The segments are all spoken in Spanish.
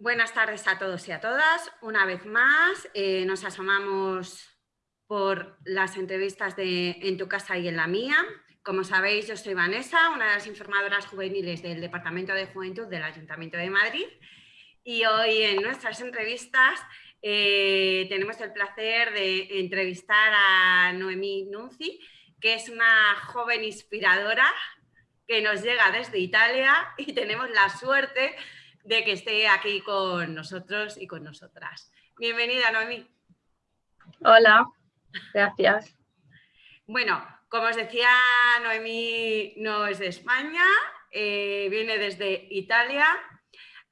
Buenas tardes a todos y a todas. Una vez más eh, nos asomamos por las entrevistas de En tu casa y en la mía. Como sabéis, yo soy Vanessa, una de las informadoras juveniles del Departamento de Juventud del Ayuntamiento de Madrid. Y hoy en nuestras entrevistas eh, tenemos el placer de entrevistar a Noemí Nunzi, que es una joven inspiradora que nos llega desde Italia y tenemos la suerte de que esté aquí con nosotros y con nosotras. Bienvenida, Noemí. Hola, gracias. Bueno, como os decía, Noemí no es de España, eh, viene desde Italia.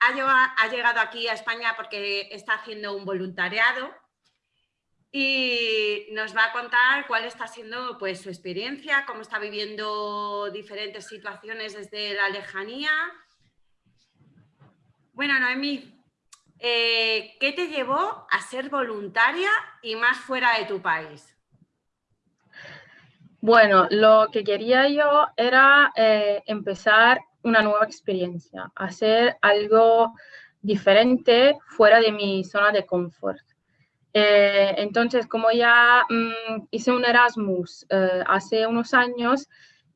Ha, ha llegado aquí a España porque está haciendo un voluntariado y nos va a contar cuál está siendo pues, su experiencia, cómo está viviendo diferentes situaciones desde la lejanía bueno, Noemí, eh, ¿qué te llevó a ser voluntaria y más fuera de tu país? Bueno, lo que quería yo era eh, empezar una nueva experiencia, hacer algo diferente fuera de mi zona de confort. Eh, entonces, como ya mm, hice un Erasmus hace unos años,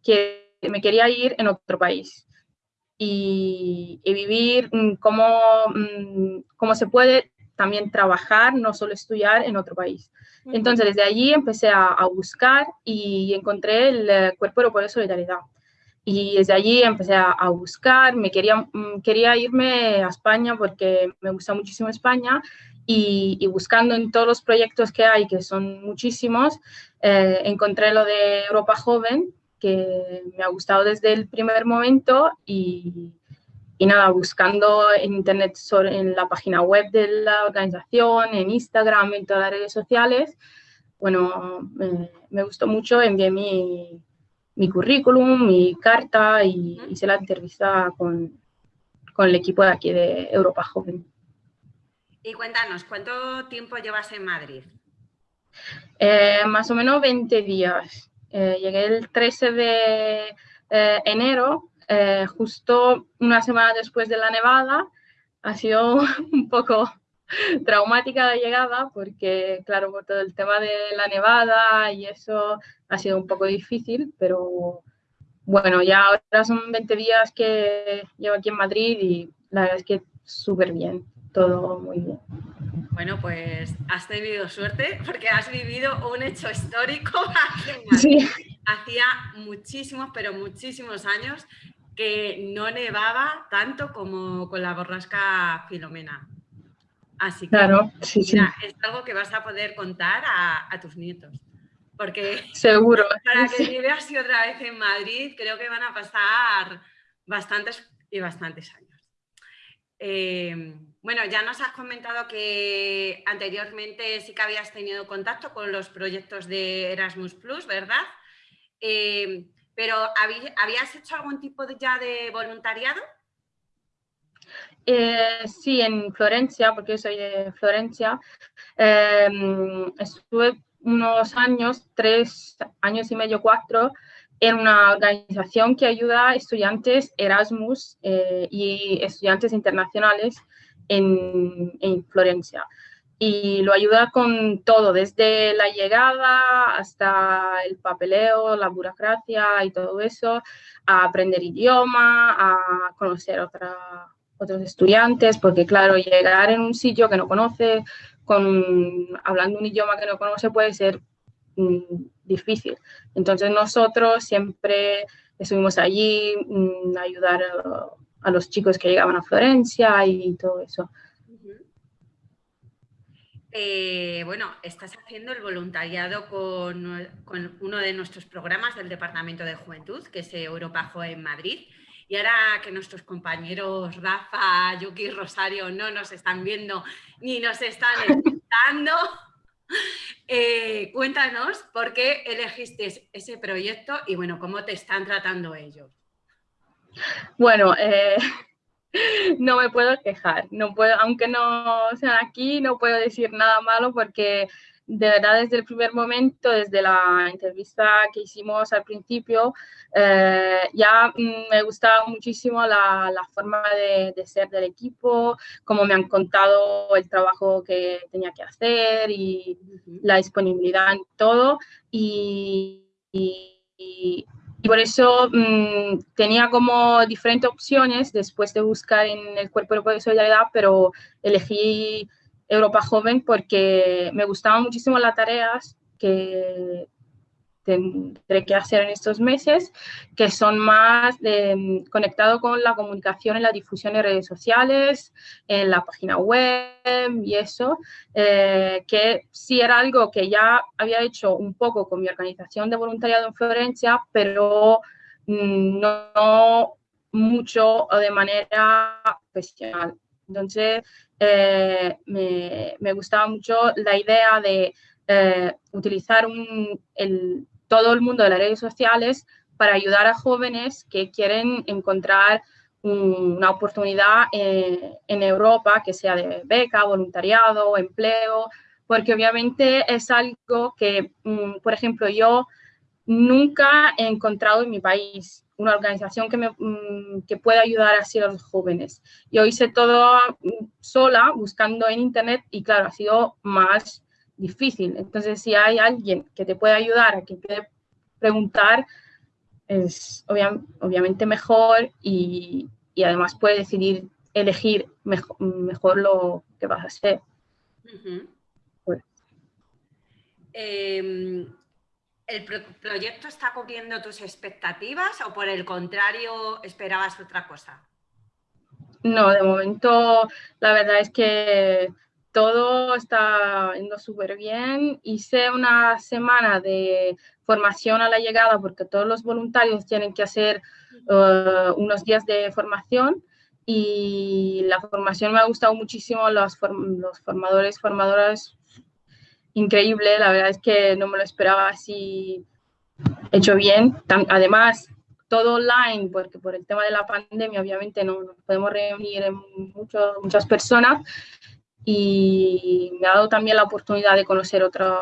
que me quería ir en otro país y, vivir mm, cómo, mm, cómo se puede también trabajar, no solo estudiar en otro país. Entonces, desde allí empecé a, buscar y encontré el eh, Cuerpo Europeo de Solidaridad. Y desde allí empecé a, buscar, me quería, mm, quería irme a España porque me gusta muchísimo España y, buscando en todos los proyectos que hay, que son muchísimos, eh, encontré lo de Europa Joven que me ha gustado desde el primer momento y, y nada, buscando en internet, sobre, en la página web de la organización, en Instagram, en todas las redes sociales, bueno, me, gustó mucho, envié mi, mi, currículum, mi carta y hice la entrevista con, con el equipo de aquí de Europa Joven. Y cuéntanos, ¿cuánto tiempo llevas en Madrid? Eh, más o menos 20 días. Eh, llegué el 13 de eh, enero, eh, justo una semana después de la nevada. Ha sido un poco traumática la llegada porque, claro, por todo el tema de la nevada y eso ha sido un poco difícil, pero bueno, ya ahora son 20 días que llevo aquí en Madrid y la verdad es que súper bien, todo muy bien. Bueno, pues has tenido suerte porque has vivido un hecho histórico Madrid. Hacía muchísimos, pero muchísimos años que no nevaba tanto como con la borrasca Filomena. Así que es algo que vas a poder contar a, tus nietos. Porque Seguro. para que así otra vez en Madrid, creo que van a pasar bastantes y bastantes años. Eh, bueno, ya nos has comentado que anteriormente sí que habías tenido contacto con los proyectos de Erasmus Plus, ¿verdad? Eh, pero ¿habías hecho algún tipo de, ya de voluntariado? Eh, sí, en Florencia, porque soy de Florencia, em, estuve unos años, tres años y medio, cuatro, en una organización que ayuda a estudiantes Erasmus eh, y estudiantes internacionales en, en, Florencia. Y lo ayuda con todo, desde la llegada hasta el papeleo, la burocracia y todo eso, a aprender idioma, a conocer otra, otros estudiantes, porque claro, llegar en un sitio que no conoce, con, hablando un idioma que no conoce puede ser Mm, difícil. Entonces nosotros siempre estuvimos allí mm, a ayudar a, los chicos que llegaban a Florencia y todo eso. Eh, bueno, estás haciendo el voluntariado con, con, uno de nuestros programas del Departamento de Juventud, que es Europa Joven Madrid. Y ahora que nuestros compañeros Rafa, Yuki y Rosario no nos están viendo ni nos están escuchando, Eh, cuéntanos por qué elegiste ese proyecto y bueno, cómo te están tratando ellos. Bueno, eh, no me puedo quejar, no puedo, aunque no sean aquí, no puedo decir nada malo porque de verdad desde el primer momento, desde la entrevista que hicimos al principio, eh, ya mm, me gustaba muchísimo la, la forma de, de, ser del equipo, cómo me han contado el trabajo que tenía que hacer y la disponibilidad en todo. y, y y por eso mmm, tenía como diferentes opciones después de buscar en el Cuerpo de Solidaridad, pero elegí Europa Joven porque me gustaban muchísimo las tareas que tendré que hacer en estos meses, que son más de, conectado con la comunicación en la difusión en redes sociales, en la página web y eso, eh, que sí era algo que ya había hecho un poco con mi organización de voluntariado en Florencia, pero mm, no, mucho o de manera profesional. Entonces, eh, me, me, gustaba mucho la idea de eh, utilizar un, el, todo el mundo de las redes sociales para ayudar a jóvenes que quieren encontrar una oportunidad eh, en Europa, que sea de beca, voluntariado, empleo, porque obviamente es algo que, mm, por ejemplo, yo nunca he encontrado en mi país una organización que, me, mm, que pueda ayudar así a los jóvenes. Yo hice todo mm, sola, buscando en Internet, y claro, ha sido más difícil. Entonces, si hay alguien que te puede ayudar, a que puede preguntar, es obviamente mejor y, y, además puede decidir elegir mejor, mejor, lo que vas a hacer. pues. eh, ¿El pro proyecto está cubriendo tus expectativas o por el contrario esperabas otra cosa? No, de momento la verdad es que todo está yendo súper bien. Hice una semana de formación a la llegada porque todos los voluntarios tienen que hacer uh, unos días de formación y la formación me ha gustado muchísimo, los, form los formadores, formadoras, increíble, la verdad es que no me lo esperaba así hecho bien. Además, todo online, porque por el tema de la pandemia obviamente no nos podemos reunir en muchas personas, y me ha dado también la oportunidad de conocer otros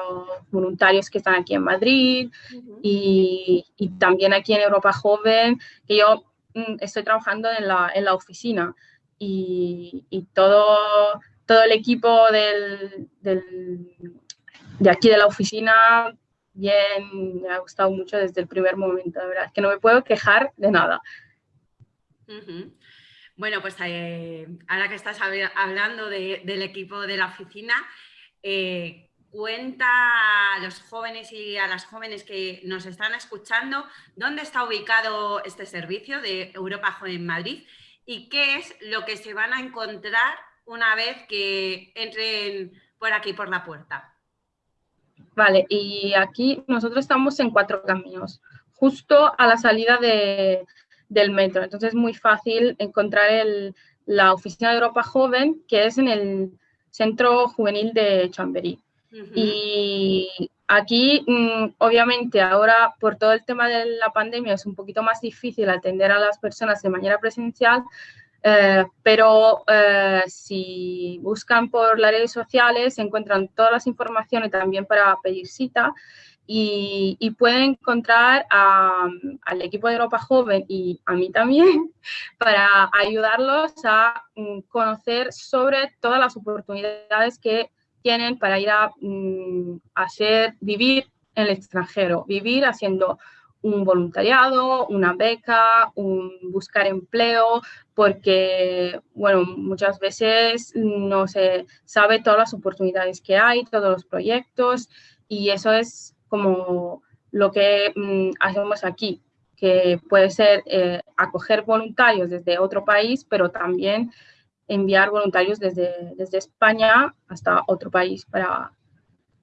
voluntarios que están aquí en Madrid y, y, también aquí en Europa Joven, que yo mm, estoy trabajando en la, en la oficina y, y, todo, todo el equipo del, del, de aquí de la oficina, bien, me ha gustado mucho desde el primer momento, de verdad, que no me puedo quejar de nada. Uh -huh. Bueno, pues eh, ahora que estás hablando de, del equipo de la oficina, eh, cuenta a los jóvenes y a las jóvenes que nos están escuchando dónde está ubicado este servicio de Europa Joven Madrid y qué es lo que se van a encontrar una vez que entren por aquí por la puerta. Vale, y aquí nosotros estamos en Cuatro Caminos, justo a la salida de, del metro. Entonces es muy fácil encontrar el, la oficina de Europa Joven, que es en el Centro Juvenil de Chamberí. Uh -huh. Y aquí, mmm, obviamente, ahora por todo el tema de la pandemia es un poquito más difícil atender a las personas de manera presencial, eh, pero eh, si buscan por las redes sociales encuentran todas las informaciones también para pedir cita y, y pueden encontrar al equipo de Europa Joven y a mí también para ayudarlos a um, conocer sobre todas las oportunidades que tienen para ir a um, hacer, vivir en el extranjero, vivir haciendo un voluntariado, una beca, buscar empleo, porque, bueno, muchas veces no se sabe todas las oportunidades que hay, todos los proyectos, y eso es como lo que mmm, hacemos aquí, que puede ser eh, acoger voluntarios desde otro país, pero también enviar voluntarios desde, desde España hasta otro país para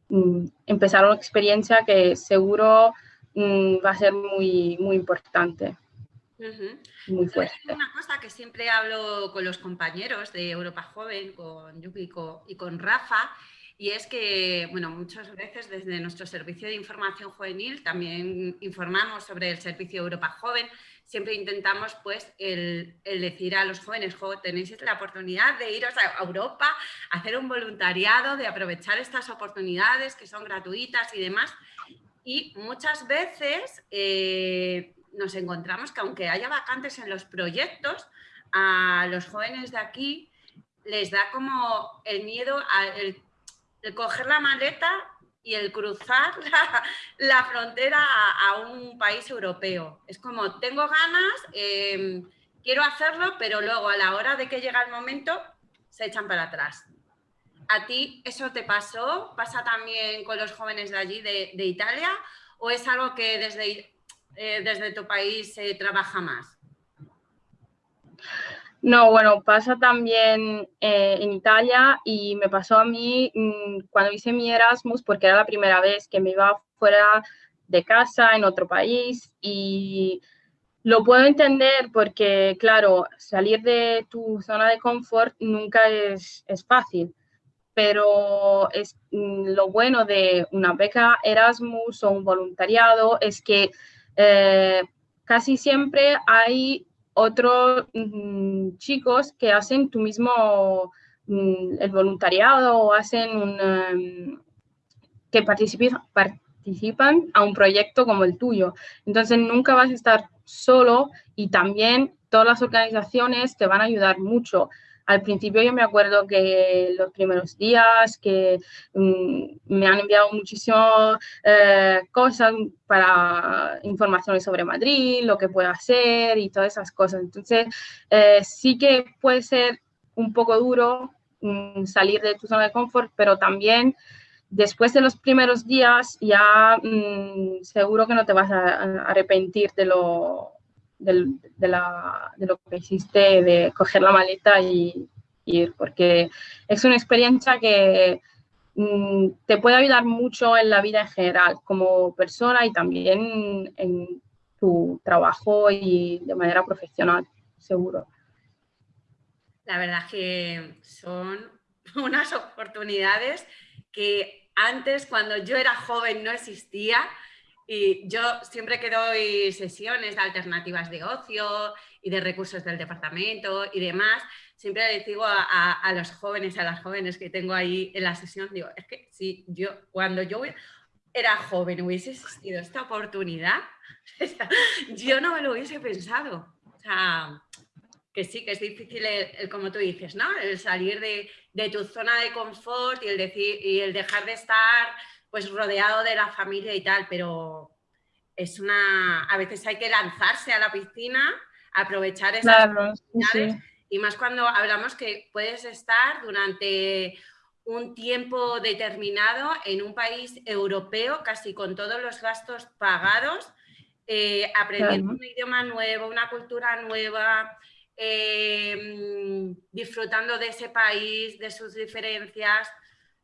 mmm, empezar una experiencia que seguro mmm, va a ser muy, muy importante. Uh -huh. Muy fuerte. Una cosa que siempre hablo con los compañeros de Europa Joven, con Yuki y con Rafa, y es que, bueno, muchas veces desde nuestro servicio de información juvenil también informamos sobre el servicio Europa Joven, siempre intentamos pues el, decir a los jóvenes, tenéis la oportunidad de iros a Europa, hacer un voluntariado, de aprovechar estas oportunidades que son gratuitas y demás. Y muchas veces eh, nos encontramos que aunque haya vacantes en los proyectos, a los jóvenes de aquí les da como el miedo a el, coger la maleta y el cruzar la, frontera a, un país europeo. Es como, tengo ganas, em, quiero hacerlo, pero luego a la hora de que llega el momento, se echan para atrás. ¿A ti eso te pasó? ¿Pasa también con los jóvenes de allí, de, Italia? ¿O es algo que desde, eh, desde tu país se trabaja más? No, bueno, pasa también eh, en Italia y me pasó a mí mm, cuando hice mi Erasmus, porque era la primera vez que me iba fuera de casa en otro país y lo puedo entender porque, claro, salir de tu zona de confort nunca es, fácil, pero es, mm, lo bueno de una beca Erasmus o un voluntariado es que eh, casi siempre hay otros mm, chicos que hacen tu mismo mm, el voluntariado o hacen un, em, que participan, participan a un proyecto como el tuyo. Entonces nunca vas a estar solo y también todas las organizaciones te van a ayudar mucho al principio yo me acuerdo que los primeros días que mm, me han enviado muchísimas eh, cosas para informaciones sobre Madrid, lo que puedo hacer y todas esas cosas. Entonces, eh, sí que puede ser un poco duro mm, salir de tu zona de confort, pero también después de los primeros días ya mm, seguro que no te vas a arrepentir de lo, de, lo que hiciste, de coger la maleta y, ir, porque es una experiencia que mm, te puede ayudar mucho en la vida en general, como persona y también en tu trabajo y de manera profesional, seguro. La verdad que son unas oportunidades que antes, cuando yo era joven, no existía y yo siempre que doy sesiones de alternativas de ocio y de recursos del departamento y demás, siempre les digo a, los jóvenes, a las jóvenes que tengo ahí en la sesión, digo, es que si yo, cuando yo era joven hubiese existido esta oportunidad, yo no me lo hubiese pensado. O sea, que sí, que es difícil, el, como tú dices, ¿no? El salir de, de, tu zona de confort y el, decir, y el dejar de estar pues rodeado de la familia y tal, pero es una, a veces hay que lanzarse a la piscina, aprovechar esas oportunidades y más cuando hablamos que puedes estar durante un tiempo determinado en un país europeo, casi con todos los gastos pagados, eh, aprendiendo un idioma nuevo, una cultura nueva, eh, disfrutando de ese país, de sus diferencias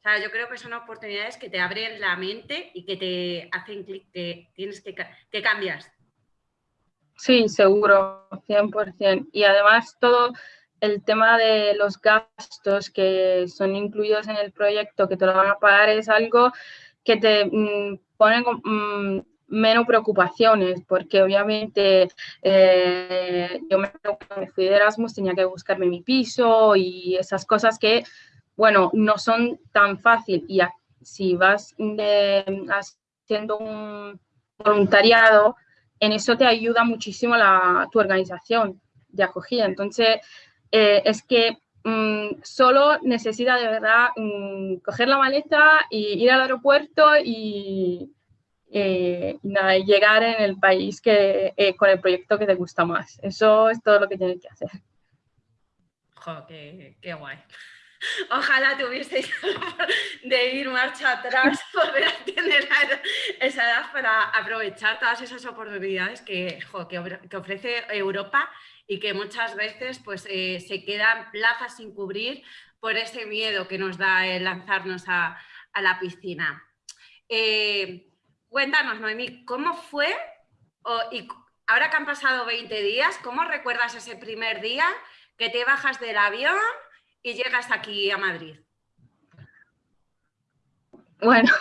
sea, yo creo que son oportunidades que te abren la mente y que te hacen clic, que tienes que, que cambias. Sí, seguro, 100%. Y además todo el tema de los gastos que son incluidos en el proyecto, que te lo van a pagar, es algo que te mm, pone mm, menos preocupaciones, porque obviamente eh, yo me fui de Erasmus, tenía que buscarme mi piso y esas cosas que bueno, no son tan fácil y si vas haciendo un voluntariado, en eso te ayuda muchísimo la, tu organización de acogida. Entonces, eh, es que mm, solo necesita de verdad mm, coger la maleta y ir al aeropuerto y, eh, llegar en el país que, eh, con el proyecto que te gusta más. Eso es todo lo que tienes que hacer. Qué guay. Ojalá tuvieseis de ir marcha atrás, poder tener esa edad para aprovechar todas esas oportunidades que, que, ofrece Europa y que muchas veces pues, eh, se quedan plazas sin cubrir por ese miedo que nos da el lanzarnos a, la piscina. Eh, cuéntanos, Noemí, ¿cómo fue? y ahora que han pasado 20 días, ¿cómo recuerdas ese primer día que te bajas del avión y llegas aquí a Madrid? bueno,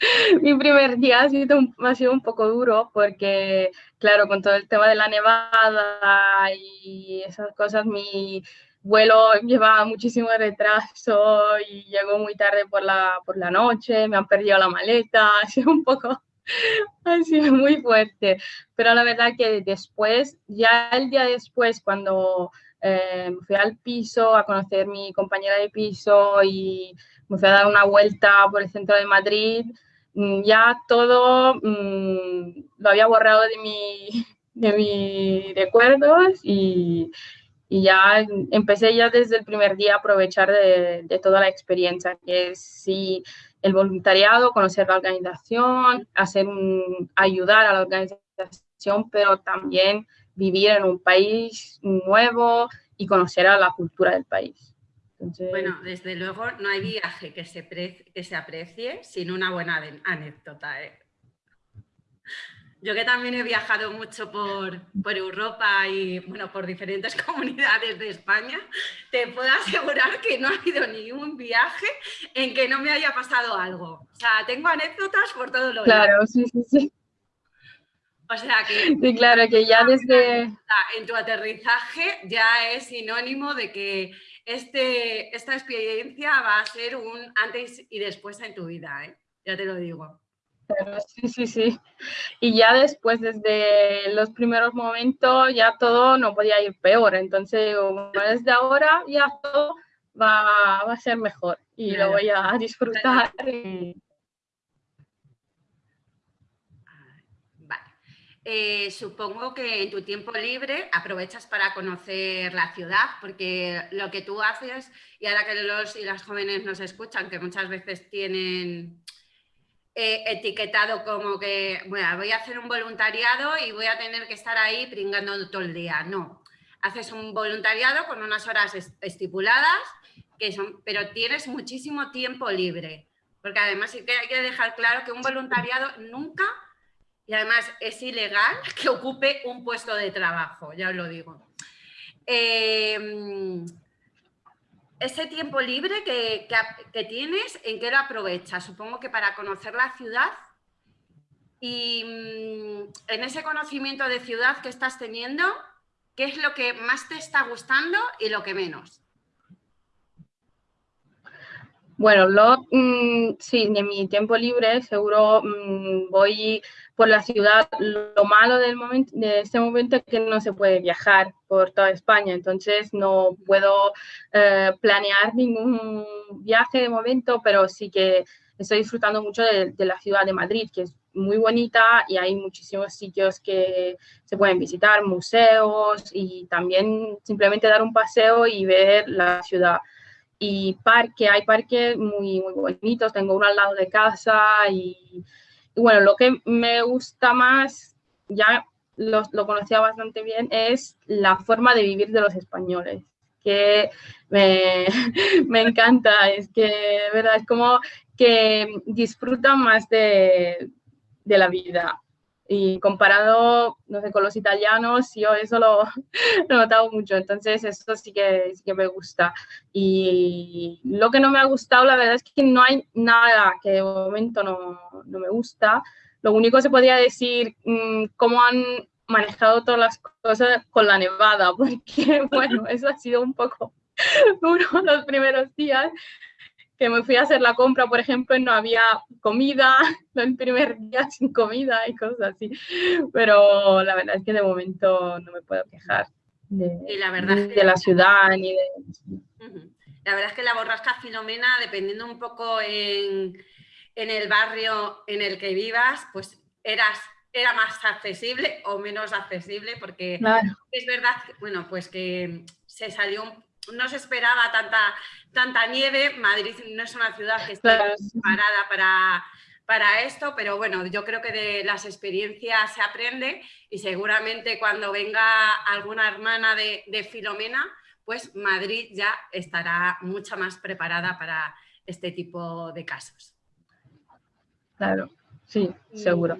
mi primer día ha sido, un, ha sido un poco duro porque, claro, con todo el tema de la nevada y esas cosas, mi vuelo llevaba muchísimo retraso y llegó muy tarde por la, por la noche, me han perdido la maleta, ha sido un poco, ha sido muy fuerte. Pero la verdad que después, ya el día después, cuando eh, fui al piso a conocer a mi compañera de piso y me fui a dar una vuelta por el centro de Madrid, mm, ya todo mm, lo había borrado de mi, de mis recuerdos y, y, ya empecé ya desde el primer día a aprovechar de, de toda la experiencia, que sí, el voluntariado, conocer la organización, hacer un, ayudar a la organización, pero también vivir en un país nuevo y conocer a la cultura del país. Bueno, desde luego no hay viaje que se, que se aprecie sin una buena anécdota. ¿eh? Yo que también he viajado mucho por, por, Europa y bueno, por diferentes comunidades de España, te puedo asegurar que no ha habido ningún viaje en que no me haya pasado algo. O sea, tengo anécdotas por todos los Claro, sí, sí, sí. O sea que... Sí, claro, que ya desde... En tu aterrizaje ya es sinónimo de que este, esta experiencia va a ser un antes y después en tu vida, ¿eh? ya te lo digo. Sí, sí, sí. Y ya después, desde los primeros momentos, ya todo no podía ir peor. Entonces, desde ahora ya todo va, va a ser mejor y lo voy a disfrutar. Eh, supongo que en tu tiempo libre aprovechas para conocer la ciudad, porque lo que tú haces, y ahora que los y las jóvenes nos escuchan, que muchas veces tienen etiquetado como que, bueno, voy a hacer un voluntariado y voy a tener que estar ahí pringando todo el día. No, haces un voluntariado con unas horas estipuladas, que son, pero tienes muchísimo tiempo libre, porque además hay que dejar claro que un voluntariado nunca y además es ilegal que ocupe un puesto de trabajo, ya os lo digo. Em, ese tiempo libre que, tienes, ¿en qué lo aprovechas? Supongo que para conocer la ciudad y mm, en ese conocimiento de ciudad que estás teniendo, ¿qué es lo que más te está gustando y lo que menos? Bueno, lo, mm, sí, en mi tiempo libre seguro mm, voy por la ciudad. Lo malo del momento, de este momento es que no se puede viajar por toda España, entonces no puedo eh, planear ningún viaje de momento, pero sí que estoy disfrutando mucho de, la ciudad de Madrid, que es muy bonita y hay muchísimos sitios que se pueden visitar, museos y también simplemente dar un paseo y ver la ciudad. Y parque, hay parques muy, muy bonitos, tengo uno al lado de casa y bueno, lo que me gusta más, ya lo, lo, conocía bastante bien, es la forma de vivir de los españoles, que me, me encanta, es que, ¿verdad? Es como que disfrutan más de, de la vida y comparado, no sé, con los italianos, yo eso lo, he notado mucho, entonces eso sí que, sí que me gusta. Y lo que no me ha gustado, la verdad es que no hay nada que de momento no, no me gusta. Lo único que se podría decir, mmm, cómo han manejado todas las cosas con la nevada, porque bueno, eso ha sido un poco duro los primeros días, que me fui a hacer la compra, por ejemplo, y no había comida, el primer día sin comida y cosas así. Pero la verdad es que de momento no me puedo quejar de, la, verdad de la ciudad ni de... La verdad es que la borrasca Filomena, dependiendo un poco en, en el barrio en el que vivas, pues eras era más accesible o menos accesible, porque es verdad, bueno, pues que se salió no se esperaba tanta, tanta nieve. Madrid no es una ciudad que esté preparada para, para esto, pero bueno, yo creo que de las experiencias se aprende y seguramente cuando venga alguna hermana de, Filomena, pues Madrid ya estará mucho más preparada para este tipo de casos. Claro, sí, seguro.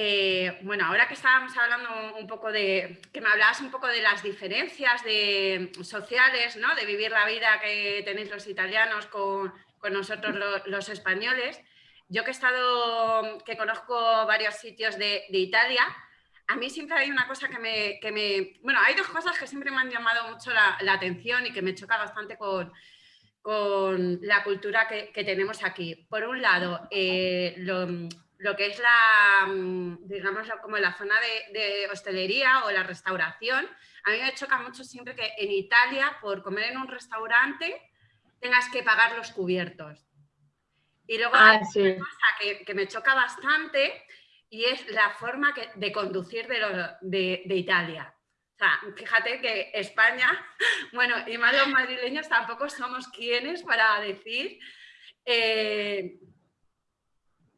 Eh, bueno, ahora que estábamos hablando un poco de, que me hablabas un poco de las diferencias de, sociales, ¿no? De vivir la vida que tenéis los italianos con, nosotros los, españoles. Yo que he estado, que conozco varios sitios de, Italia, a mí siempre hay una cosa que me, que me, Bueno, hay dos cosas que siempre me han llamado mucho la, atención y que me choca bastante con, con la cultura que, tenemos aquí. Por un lado, eh, lo, que es la, digamos, como la zona de, de hostelería o la restauración, a mí me choca mucho siempre que en Italia, por comer en un restaurante, tengas que pagar los cubiertos. Y luego ah, hay una cosa que, me choca bastante y es la forma de conducir de, Italia. O sea, fíjate que España, bueno, y más los madrileños tampoco somos quienes para decir eh,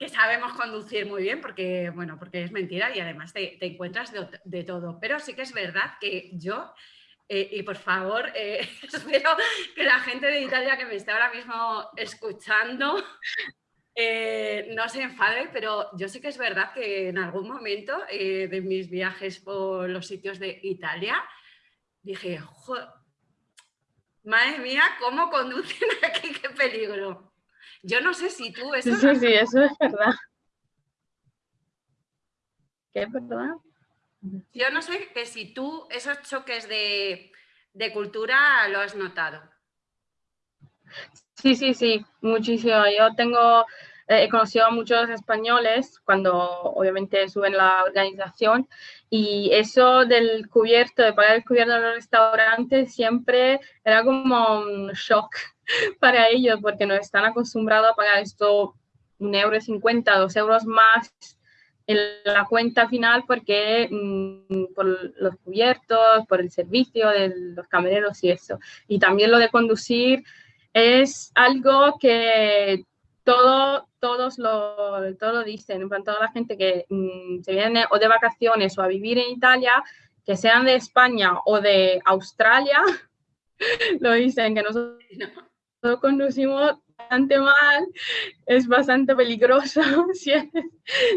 que sabemos conducir muy bien, porque, bueno, porque es mentira y además te, encuentras de, todo. Pero sí que es verdad que yo eh, y por favor, eh, espero que la gente de Italia que me está ahora mismo escuchando eh, no se enfade, pero yo sé que es verdad que en algún momento de mis viajes por los sitios de Italia dije, madre mía, ¿cómo conducen aquí? ¡Qué peligro! Yo no sé si tú... Eso sí, sí, eso es verdad. ¿Qué, verdad? Yo no sé que si tú esos choques de, cultura lo has notado. Sí, sí, sí, muchísimo. Yo tengo, eh, he conocido a muchos españoles cuando obviamente suben la organización y eso del cubierto, de pagar el cubierto en los restaurantes siempre era como un shock para ellos porque no están acostumbrados a pagar esto un euro cincuenta, dos euros más en la cuenta final porque mm, por los cubiertos, por el servicio de los camareros y eso. Y también lo de conducir es algo que todo, todos, lo, todos lo dicen, en toda la gente que mm, se viene o de vacaciones o a vivir en Italia, que sean de España o de Australia, lo dicen, que nosotros conducimos bastante mal, es bastante peligroso. si,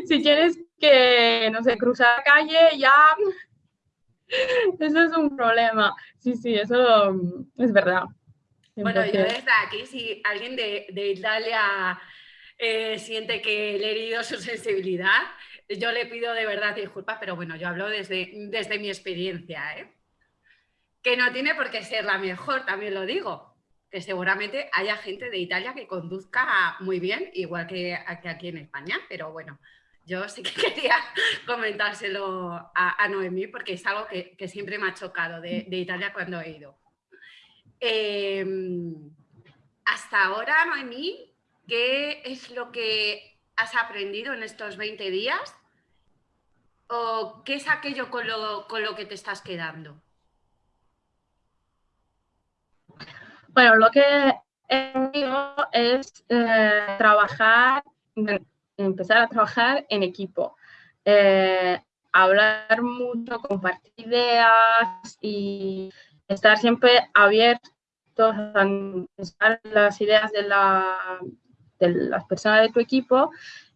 si tienes que, no sé, cruzar la calle, ya, eso es un problema. Sí, sí, eso es verdad. Bueno, yo desde aquí, si alguien de, de Italia eh, siente que le he herido su sensibilidad, yo le pido de verdad disculpas, pero bueno, yo hablo desde, desde mi experiencia, ¿eh? que no tiene por qué ser la mejor, también lo digo, que seguramente haya gente de Italia que conduzca muy bien, igual que, aquí en España, pero bueno, yo sí que quería comentárselo a, Noemí porque es algo que, siempre me ha chocado de, Italia cuando he ido. Em, hasta ahora, Noemí, ¿qué es lo que has aprendido en estos 20 días? ¿O qué es aquello con lo, con lo que te estás quedando? Bueno, lo que es eh, trabajar, empezar a trabajar en equipo. Eh, hablar mucho, compartir ideas y estar siempre abiertos a las ideas de, las personas de tu equipo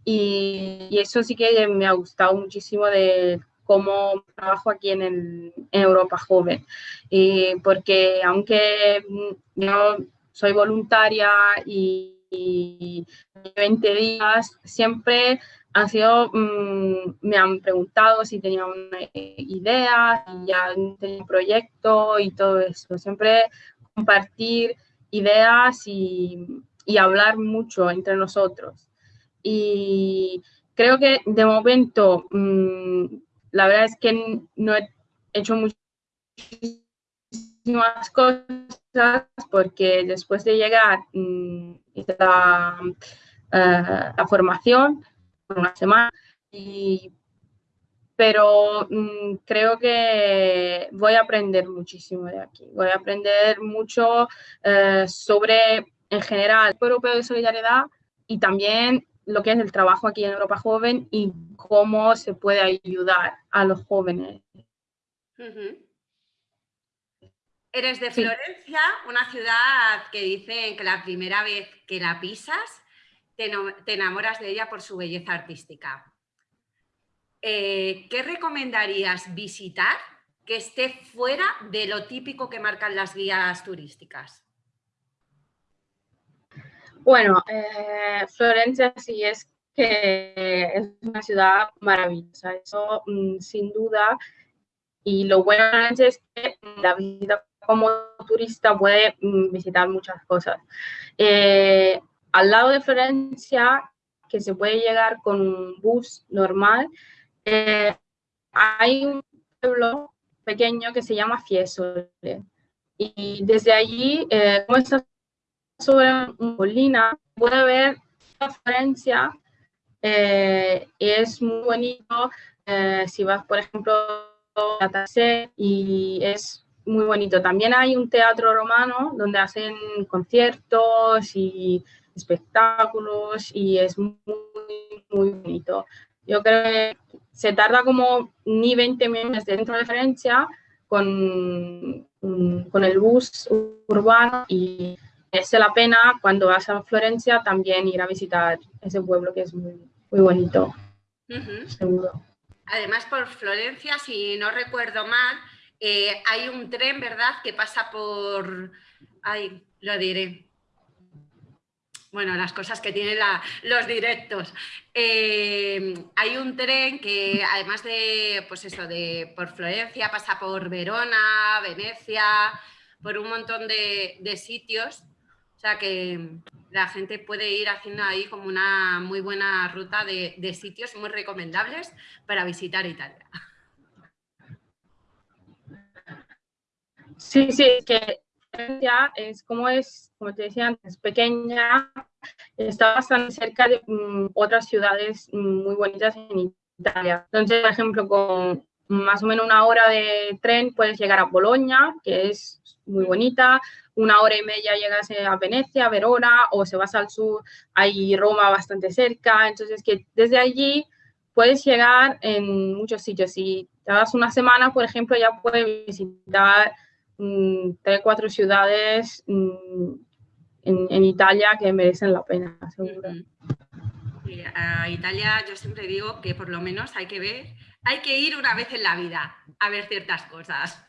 y, eso sí que me ha gustado muchísimo de cómo trabajo aquí en, Europa Joven. Y porque aunque yo soy voluntaria y, 20 días, siempre han sido, mm, me han preguntado si tenía una idea, si ya tenía un proyecto y todo eso. Siempre compartir ideas y, y hablar mucho entre nosotros. Y creo que de momento mm, la verdad es que no he hecho muchísimas cosas porque después de llegar mm, hice la, eh, formación por una semana pero mm, creo que voy a aprender muchísimo de aquí. Voy a aprender mucho eh, sobre, en general, el Europeo de Solidaridad y también lo que es el trabajo aquí en Europa Joven y cómo se puede ayudar a los jóvenes. Eres de Florencia, una ciudad que dice que la primera vez que la pisas te, enamoras de ella por su belleza artística. Eh, ¿Qué recomendarías visitar que esté fuera de lo típico que marcan las guías turísticas? Bueno, eh, Florencia sí es que es una ciudad maravillosa, eso mm, sin duda. Y lo bueno es que la visita como turista puede mm, visitar muchas cosas. Eh, al lado de Florencia, que se puede llegar con un bus normal, eh, hay un pueblo pequeño que se llama Fiesole. Y desde allí, eh, sobre una colina, puede ver la Florencia. Eh, es muy bonito si vas, por ejemplo, a Tassé y es muy bonito. También hay un teatro romano donde hacen conciertos y espectáculos y es muy, muy bonito. Yo creo que se tarda como ni 20 minutos dentro de Florencia con, con el bus urbano y es la pena cuando vas a Florencia también ir a visitar ese pueblo que es muy, muy bonito. Seguro. Además, por Florencia, si no recuerdo mal, eh, hay un tren, ¿verdad?, que pasa por... Ay, lo diré. Bueno, las cosas que tienen los directos. Eh, hay un tren que además de, pues eso, de por Florencia, pasa por Verona, Venecia, por un montón de, sitios. O sea que la gente puede ir haciendo ahí como una muy buena ruta de, de sitios muy recomendables para visitar Italia. Sí, sí, que es como es, como te decía antes, pequeña, está bastante cerca de mm, otras ciudades mm, muy bonitas en Italia. Entonces, por ejemplo, con más o menos una hora de tren puedes llegar a Bolonia, que es muy bonita, una hora y media llegas a Venecia, Verona, o se vas al sur, hay Roma bastante cerca, entonces que desde allí puedes llegar en muchos sitios. Si te das una semana, por ejemplo, ya puedes visitar Mm, tres, cuatro ciudades mm, en, Italia que merecen la pena, seguro. a Italia yo siempre digo que por lo menos hay que ver, hay que ir una vez en la vida a ver ciertas cosas.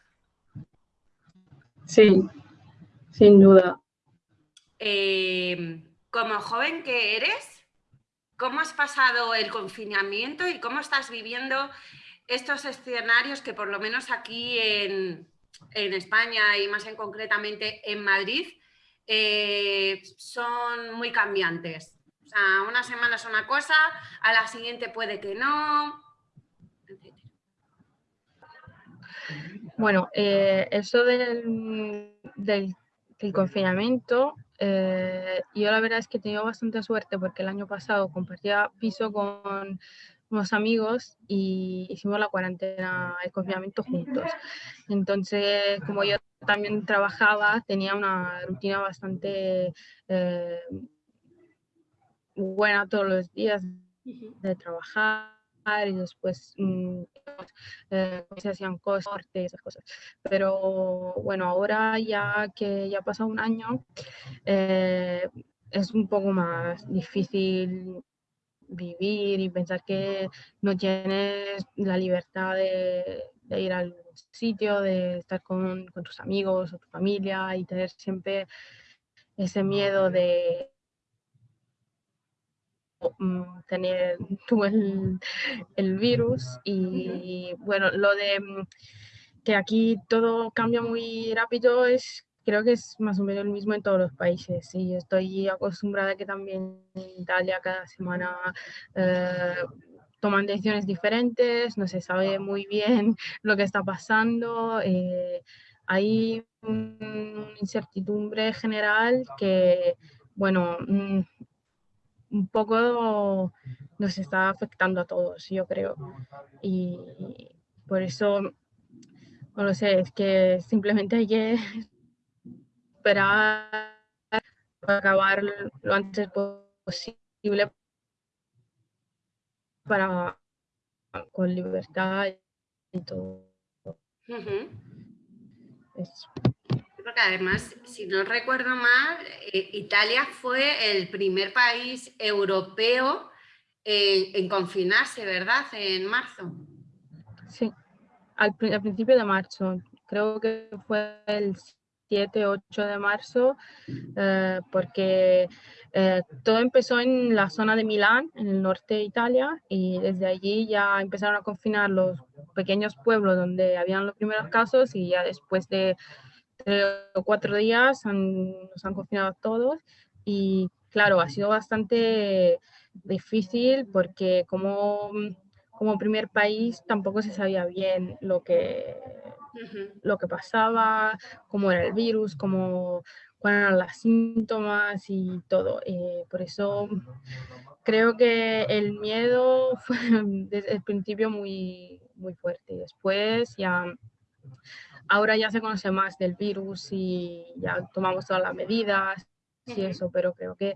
Sí, sin duda. Em, como joven que eres, ¿cómo has pasado el confinamiento y cómo estás viviendo estos escenarios que por lo menos aquí en, en España y más en concretamente en Madrid, eh, son muy cambiantes. O sea, una semana es una cosa, a la siguiente puede que no. Bueno, eh, eso del, del, confinamiento, eh, yo la verdad es que he tenido bastante suerte porque el año pasado compartía piso con unos amigos y hicimos la cuarentena, el confinamiento juntos. Entonces, como yo también trabajaba, tenía una rutina bastante eh, buena todos los días de trabajar y después mm, eh, se hacían cosas, esas cosas. Pero bueno, ahora ya que ya ha pasado un año, eh, es un poco más difícil vivir y pensar que no tienes la libertad de, ir al sitio, de estar con, tus amigos o tu familia y tener siempre ese miedo de tener tú el, el virus y bueno, lo de mm, que aquí todo cambia muy rápido es creo que es más o menos el mismo en todos los países. Y estoy acostumbrada que también en Italia cada semana eh, toman decisiones diferentes, no se sabe muy bien lo que está pasando. Eh, hay una incertidumbre general que, bueno, mm, un poco nos está afectando a todos, yo creo. Y por eso, no lo sé, es que simplemente hay que esperar acabar lo antes posible para con libertad y todo. Porque además, si no recuerdo mal, eh, Italia fue el primer país europeo en confinarse, ¿verdad? En marzo. Sí, al, principio de marzo. Creo que fue el 7, 8 de marzo, eh, porque eh, todo empezó en la zona de Milán, en el norte de Italia, y desde allí ya empezaron a confinar los pequeños pueblos donde habían los primeros casos y ya después de cuatro días nos han confinado a todos y claro, ha sido bastante difícil porque como, como primer país tampoco se sabía bien lo que, lo que pasaba, cómo era el virus, cómo, cuáles eran los síntomas y todo. Eh, por eso creo que el miedo fue desde el principio muy, muy fuerte. Después ya, ahora ya se conoce más del virus y ya tomamos todas las medidas y eso, pero creo que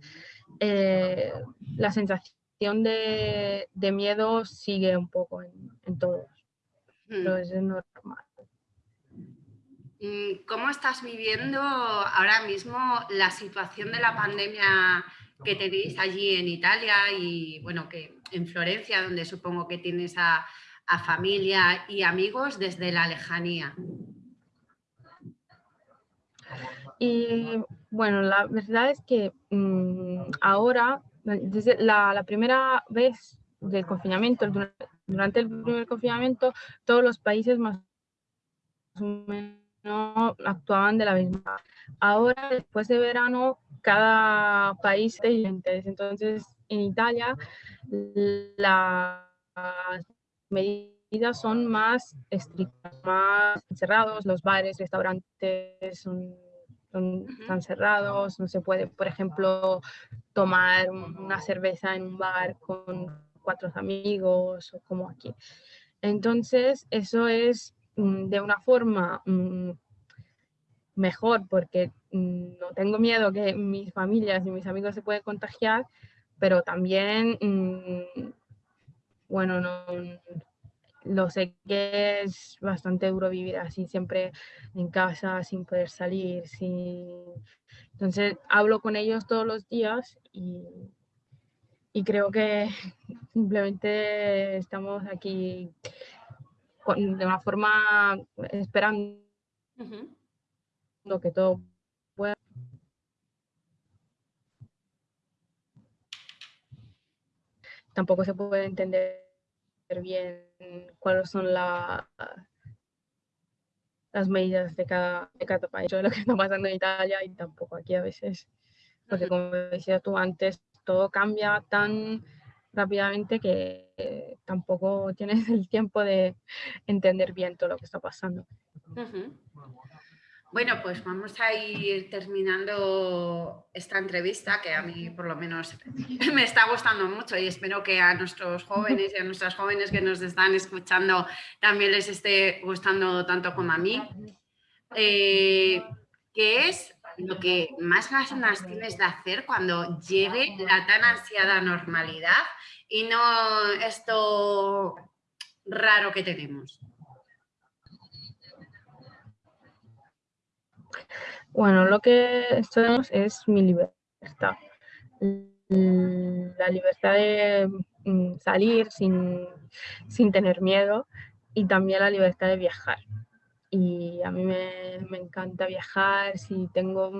eh, la sensación de, de, miedo sigue un poco en, en todos. Pero es normal. Mm, ¿Cómo estás viviendo ahora mismo la situación de la pandemia que tenéis allí en Italia y bueno, que en Florencia, donde supongo que tienes a, familia y amigos desde la lejanía? Y bueno, la verdad es que mm, ahora, desde la, primera vez del confinamiento, durante el primer confinamiento, todos los países más o menos no actuaban de la misma. Ahora, después de verano, cada país es diferente. Entonces, en Italia, las medidas son más estrictas, más cerrados, los bares, restaurantes son, están cerrados, no se puede, por ejemplo, tomar una cerveza en un bar con cuatro amigos o como aquí. Entonces, eso es Mm, de una forma mm, mejor porque mm, no tengo miedo que mis familias y mis amigos se puedan contagiar, pero también, bueno, no, lo sé que es bastante duro vivir así, siempre en casa, sin poder salir, sin... Entonces hablo con ellos todos los días y, y creo que simplemente estamos aquí de una forma esperando que todo pueda. Tampoco se puede entender bien cuáles son las medidas de cada, de cada país, de lo que está pasando en Italia y tampoco aquí a veces, porque como decías tú antes, todo cambia tan rápidamente que tampoco tienes el tiempo de entender bien todo lo que está pasando. Bueno, pues vamos a ir terminando esta entrevista que a mí por lo menos me está gustando mucho y espero que a nuestros jóvenes y a nuestras jóvenes que nos están escuchando también les esté gustando tanto como a mí. Eh, ¿Qué es lo que más ganas tienes de hacer cuando llegue la tan ansiada normalidad y no esto raro que tenemos? Bueno, lo que tenemos es mi libertad. La libertad de mm, salir sin, sin tener miedo y también la libertad de viajar y a mí me, me encanta viajar. Si tengo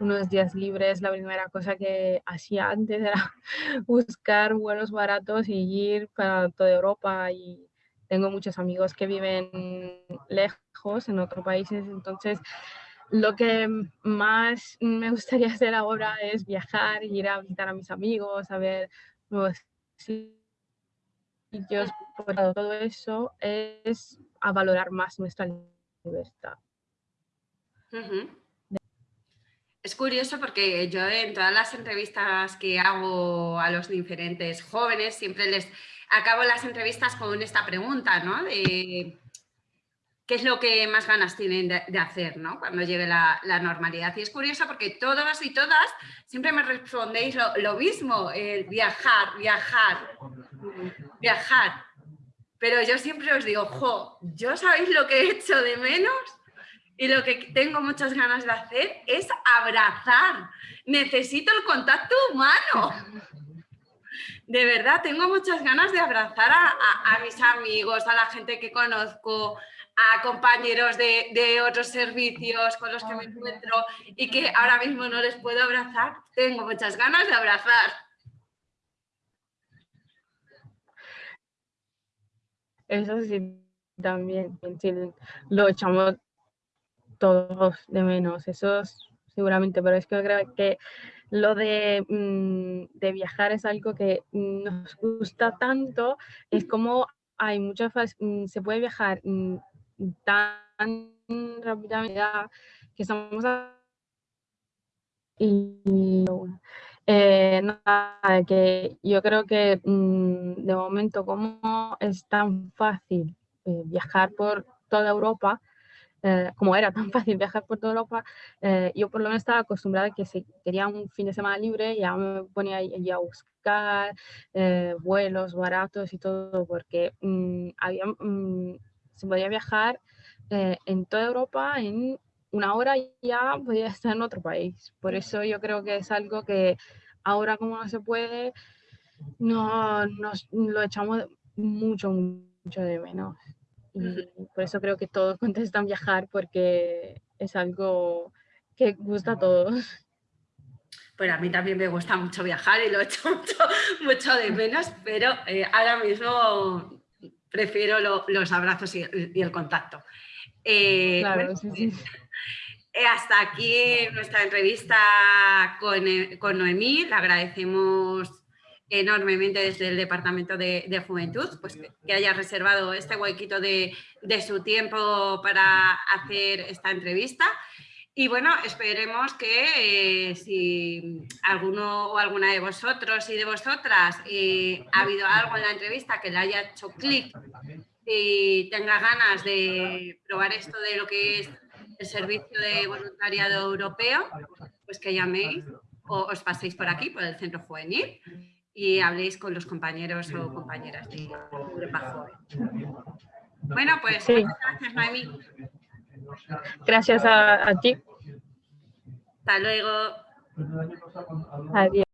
unos días libres, la primera cosa que hacía antes era buscar vuelos baratos y ir para toda Europa. Y tengo muchos amigos que viven lejos, en otros países, entonces lo que más me gustaría hacer ahora es viajar, ir a visitar a mis amigos, a ver nuevos sitios, todo eso es a valorar más nuestra libertad. Es curioso porque yo en todas las entrevistas que hago a los diferentes jóvenes siempre les acabo las entrevistas con esta pregunta, ¿no? Qué es lo que más ganas tienen de, hacer, ¿no? Cuando llegue la, normalidad. Y es curioso porque todos y todas siempre me respondéis lo, mismo, el viajar, viajar, viajar. Pero yo siempre os digo, jo, yo sabéis lo que he hecho de menos y lo que tengo muchas ganas de hacer es abrazar. Necesito el contacto humano. de verdad, tengo muchas ganas de abrazar a, mis amigos, a la gente que conozco, a compañeros de, otros servicios con los que me encuentro y que ahora mismo no les puedo abrazar. Tengo muchas ganas de abrazar. Eso sí, también lo echamos todos de menos, eso seguramente, pero es que creo que lo mm, de, viajar es algo que nos gusta tanto, es como hay muchas, mm, se puede viajar mm, tan rápidamente que estamos y eh, nada, que yo creo que de momento como es tan fácil eh, viajar por toda Europa, eh, como era tan fácil viajar por toda Europa, eh, yo por lo menos estaba acostumbrada a que si quería un fin de semana libre ya me ponía a buscar vuelos baratos y todo, porque mm, había, mm, se podía viajar en toda Europa en una hora y ya podía estar en otro país. Por eso yo creo que es algo que ahora como no se puede, no, nos lo echamos mucho, mucho de menos. Y por eso creo que todos contestan viajar porque es algo que gusta a todos. Pues a mí también me gusta mucho viajar y lo he hecho mucho, de menos, pero eh, ahora mismo prefiero los abrazos y, el contacto. Eh, claro, sí, sí. Eh, hasta aquí nuestra entrevista con, con Noemí. Le agradecemos enormemente desde el Departamento de, Juventud, pues que, haya reservado este huequito de, su tiempo para hacer esta entrevista. Y bueno, esperemos que eh, si alguno o alguna de vosotros y de vosotras eh, ha habido algo en la entrevista que le haya hecho clic y tenga ganas de probar esto de lo que es el servicio de voluntariado europeo, pues que llaméis o os paséis por aquí, por el centro juvenil y habléis con los compañeros o compañeras de Europa Bueno, pues muchas gracias, Noemí. Gracias a, a ti. Hasta luego. Adiós.